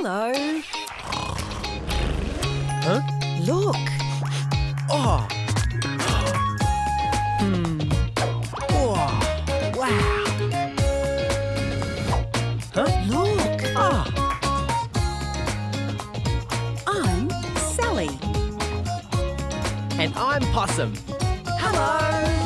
Hello. Huh? Look. Oh. Hmm. Oh. Wow. Huh? Look. Ah. I'm Sally. And I'm Possum. Hello.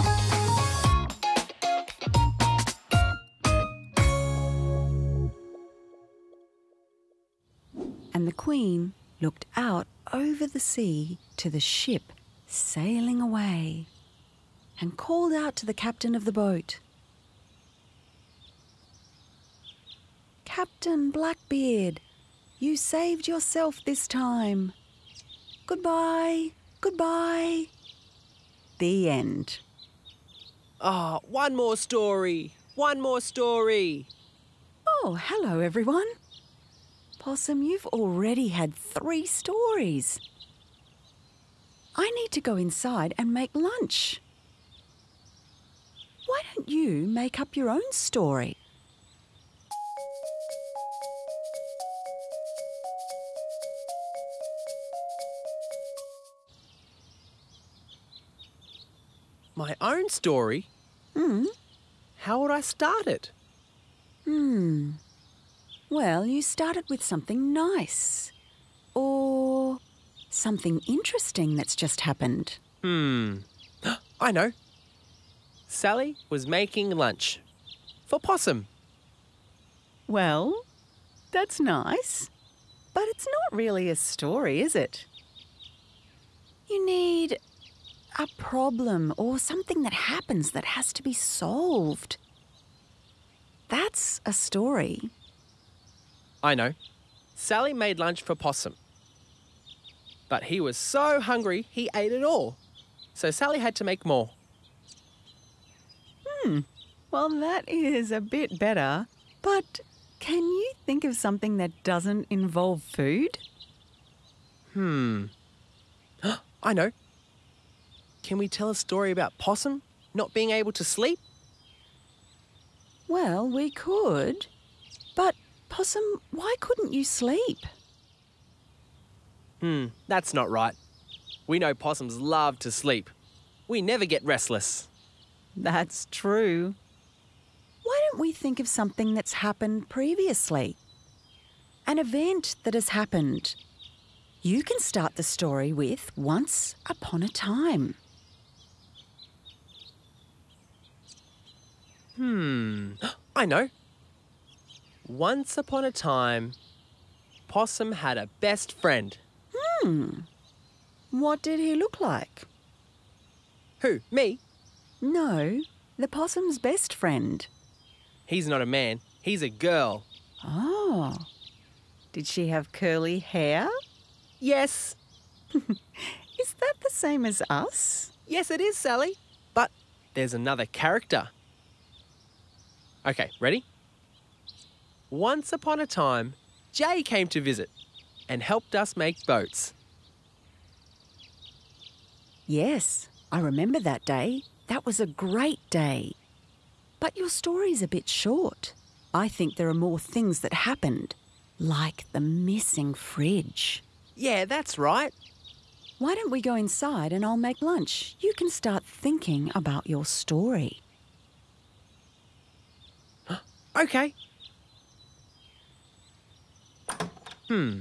And the Queen looked out over the sea to the ship sailing away and called out to the captain of the boat Captain Blackbeard, you saved yourself this time. Goodbye, goodbye. The end. Oh, one more story. One more story. Oh, hello, everyone. Possum, you've already had three stories. I need to go inside and make lunch. Why don't you make up your own story? My own story? Hmm. How would I start it? Hmm. Well, you started with something nice. Or something interesting that's just happened. Hmm. I know. Sally was making lunch for Possum. Well, that's nice. But it's not really a story, is it? You need a problem or something that happens that has to be solved. That's a story. I know. Sally made lunch for Possum. But he was so hungry he ate it all. So Sally had to make more. Hmm. Well, that is a bit better. But can you think of something that doesn't involve food? Hmm. I know. Can we tell a story about Possum not being able to sleep? Well, we could. But, Possum, why couldn't you sleep? Hmm, that's not right. We know possums love to sleep. We never get restless. That's true. Why don't we think of something that's happened previously? An event that has happened. You can start the story with Once Upon a Time. Hmm, I know. Once upon a time, Possum had a best friend. Hmm. What did he look like? Who? Me? No, the possum's best friend. He's not a man, he's a girl. Oh. Did she have curly hair? Yes. Is that the same as us? Yes, it is, Sally. But there's another character. Okay, ready? Once upon a time, Jay came to visit and helped us make boats. Yes, I remember that day. That was a great day. But your story's a bit short. I think there are more things that happened, like the missing fridge. Yeah, that's right. Why don't we go inside and I'll make lunch? You can start thinking about your story. Okay. Hmm.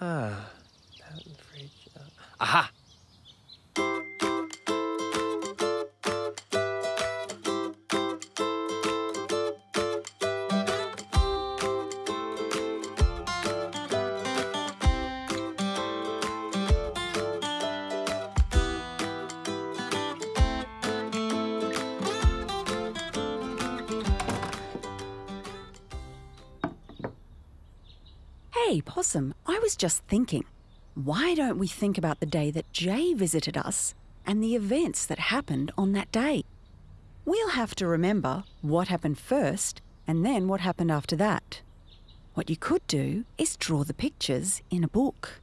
Ah. that fridge, uh, Aha! Possum, I was just thinking. Why don't we think about the day that Jay visited us and the events that happened on that day? We'll have to remember what happened first and then what happened after that. What you could do is draw the pictures in a book.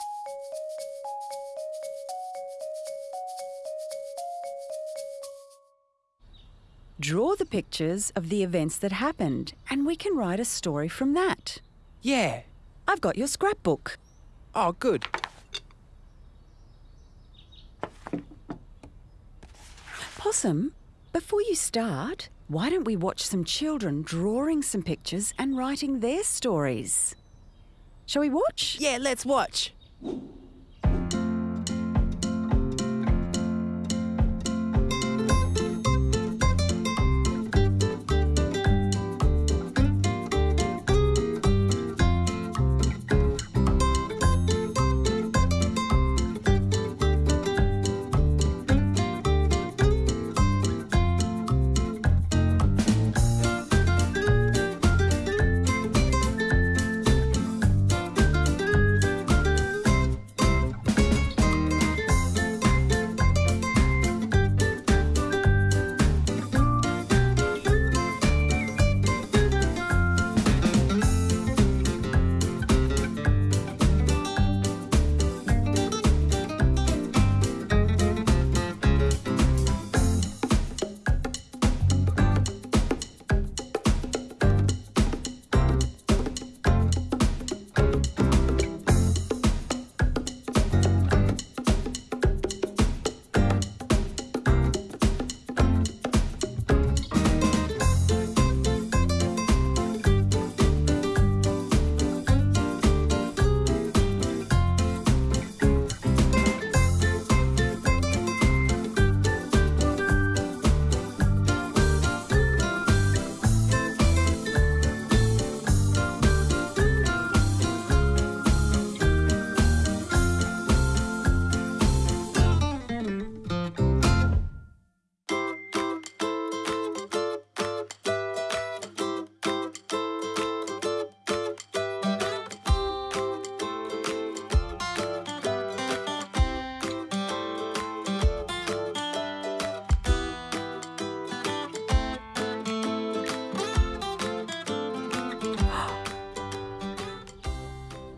Draw the pictures of the events that happened, and we can write a story from that. Yeah. I've got your scrapbook. Oh, good. Possum, before you start, why don't we watch some children drawing some pictures and writing their stories? Shall we watch? Yeah, let's watch.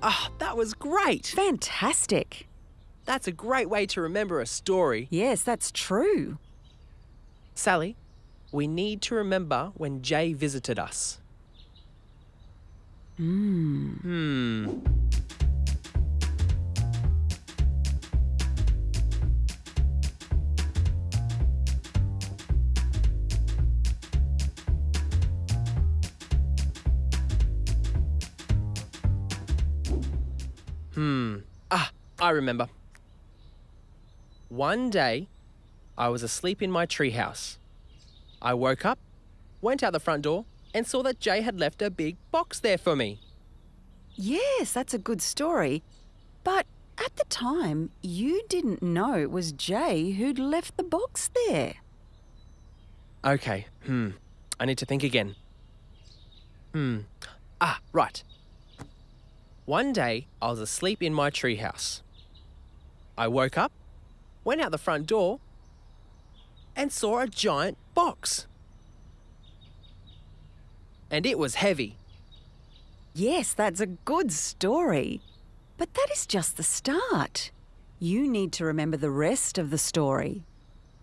Ah, that was great. Fantastic. That's a great way to remember a story. Yes, that's true. Sally, we need to remember when Jay visited us. Hmm. Hmm. Hmm. Ah, I remember. One day, I was asleep in my treehouse. I woke up, went out the front door, and saw that Jay had left a big box there for me. Yes, that's a good story. But at the time, you didn't know it was Jay who'd left the box there. Okay, hmm. I need to think again. Hmm. Ah, right. One day, I was asleep in my treehouse. I woke up, went out the front door, and saw a giant box. And it was heavy. Yes, that's a good story. But that is just the start. You need to remember the rest of the story.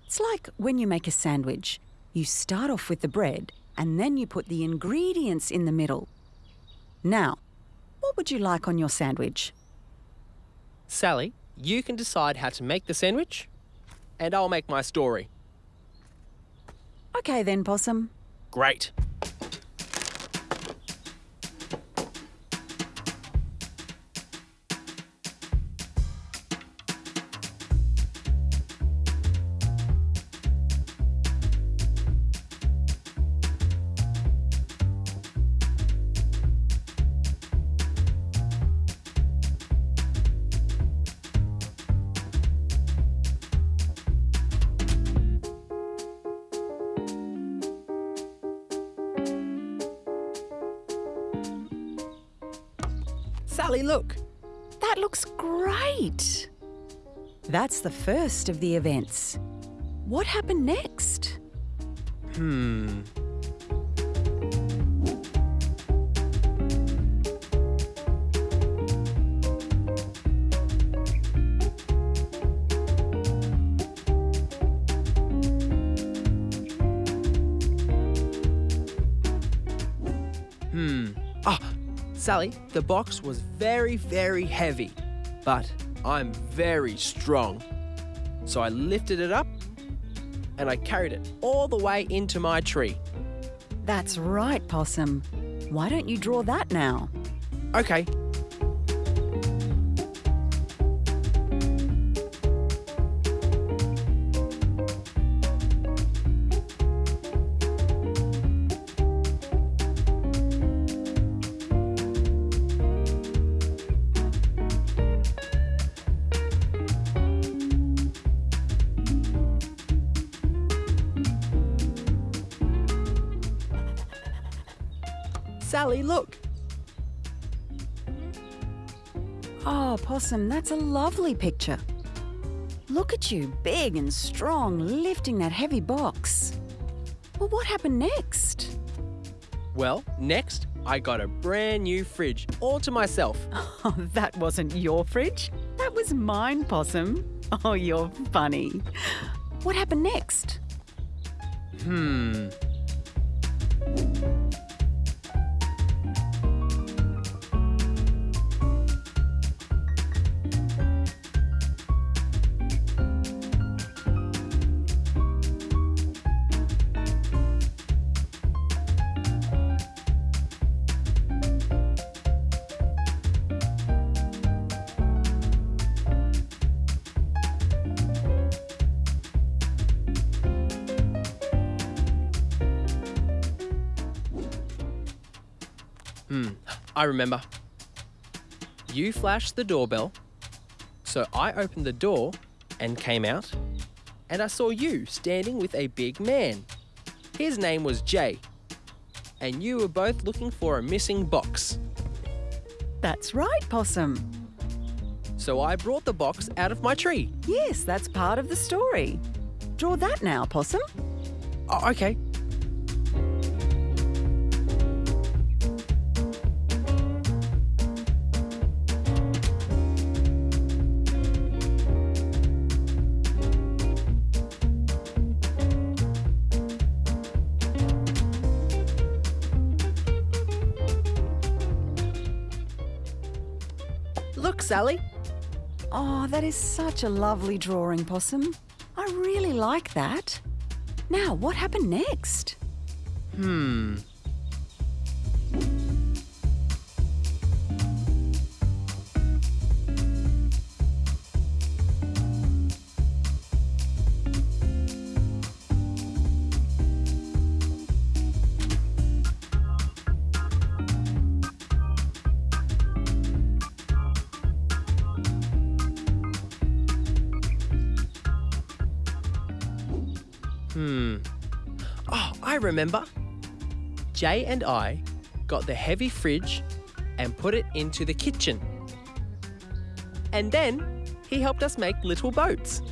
It's like when you make a sandwich. You start off with the bread and then you put the ingredients in the middle. Now, what would you like on your sandwich? Sally, you can decide how to make the sandwich, and I'll make my story. Okay then, Possum. Great. Sally, look. That looks great. That's the first of the events. What happened next? Hmm. Hmm. Ah, Sally, the box was very, very heavy, but I'm very strong. So I lifted it up and I carried it all the way into my tree. That's right, Possum. Why don't you draw that now? Okay. Sally, look. Oh, Possum, that's a lovely picture. Look at you, big and strong, lifting that heavy box. Well, what happened next? Well, next, I got a brand new fridge all to myself. Oh, that wasn't your fridge. That was mine, Possum. Oh, you're funny. What happened next? Hmm. Hmm, I remember. You flashed the doorbell, so I opened the door and came out, and I saw you standing with a big man. His name was Jay, and you were both looking for a missing box. That's right, Possum. So I brought the box out of my tree. Yes, that's part of the story. Draw that now, Possum. Oh, okay. Look, Sally. Oh, that is such a lovely drawing, Possum. I really like that. Now, what happened next? Hmm. Hmm. Oh, I remember. Jay and I got the heavy fridge and put it into the kitchen. And then he helped us make little boats.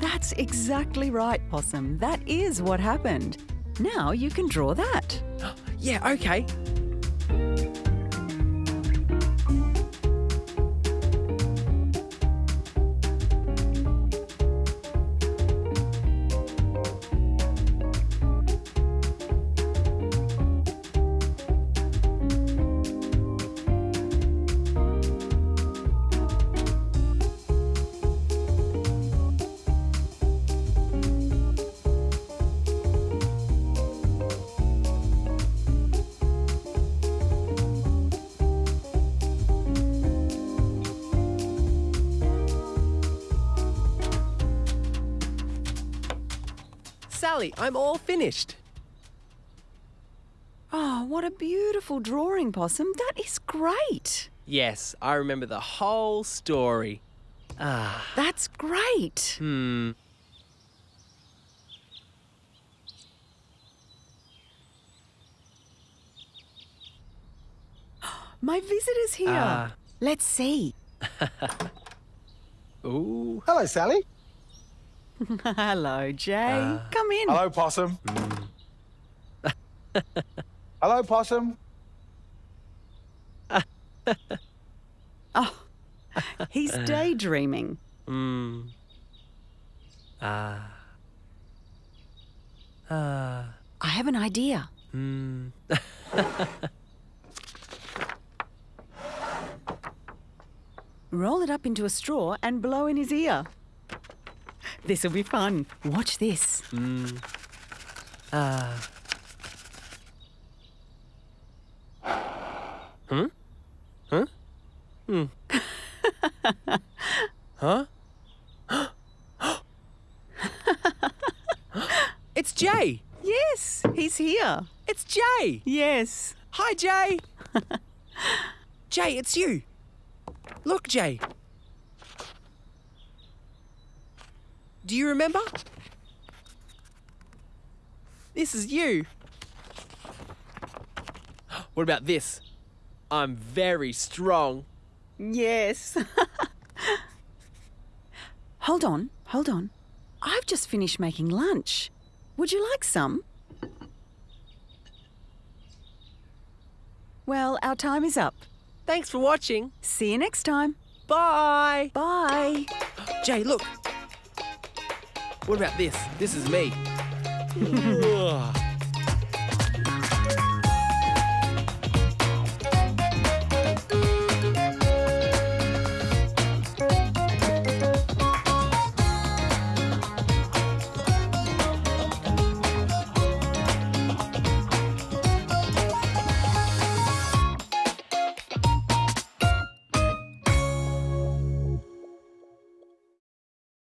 That's exactly right, Possum. That is what happened. Now you can draw that. Yeah, okay. Sally, I'm all finished. Oh, what a beautiful drawing, Possum. That is great. Yes, I remember the whole story. Ah, That's great. hmm. My visitor's here. Ah. Let's see. Ooh. Hello, Sally. Hello, Jay. Uh, Come in. Hello, Possum. Mm. hello, Possum. oh, he's uh. daydreaming. Mm. Ah. Uh, uh, I have an idea. Mm. Roll it up into a straw and blow in his ear. This'll be fun. Watch this. Mm. Uh. Huh? Huh? Hmm. huh? it's Jay! Yes, he's here. It's Jay! Yes. Hi, Jay! Jay, it's you! Look, Jay. Do you remember? This is you. What about this? I'm very strong. Yes. hold on, hold on. I've just finished making lunch. Would you like some? Well, our time is up. Thanks for watching. See you next time. Bye. Bye. Jay, look. What about this? This is me.